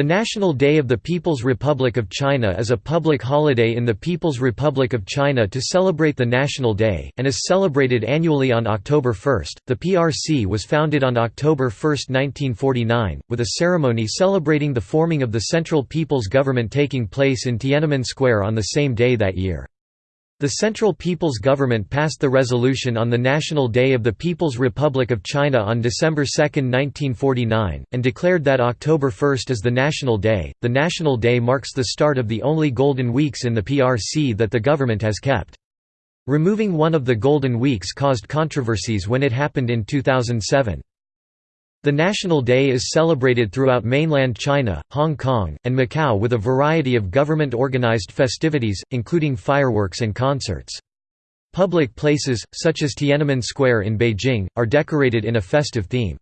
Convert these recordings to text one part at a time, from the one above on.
The National Day of the People's Republic of China is a public holiday in the People's Republic of China to celebrate the National Day, and is celebrated annually on October 1. The PRC was founded on October 1, 1949, with a ceremony celebrating the forming of the Central People's Government taking place in Tiananmen Square on the same day that year. The Central People's Government passed the resolution on the National Day of the People's Republic of China on December 2, 1949, and declared that October 1 is the National Day. The National Day marks the start of the only Golden Weeks in the PRC that the government has kept. Removing one of the Golden Weeks caused controversies when it happened in 2007. The National Day is celebrated throughout mainland China, Hong Kong, and Macau with a variety of government-organized festivities, including fireworks and concerts. Public places, such as Tiananmen Square in Beijing, are decorated in a festive theme.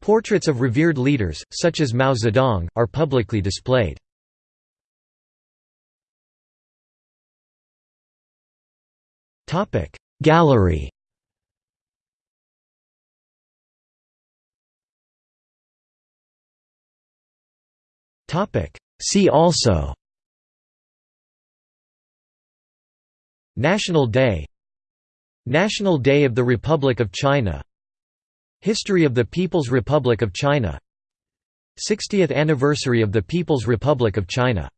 Portraits of revered leaders, such as Mao Zedong, are publicly displayed. Gallery See also. National Day. National Day of the Republic of China. History of the People's Republic of China. 60th anniversary of the People's Republic of China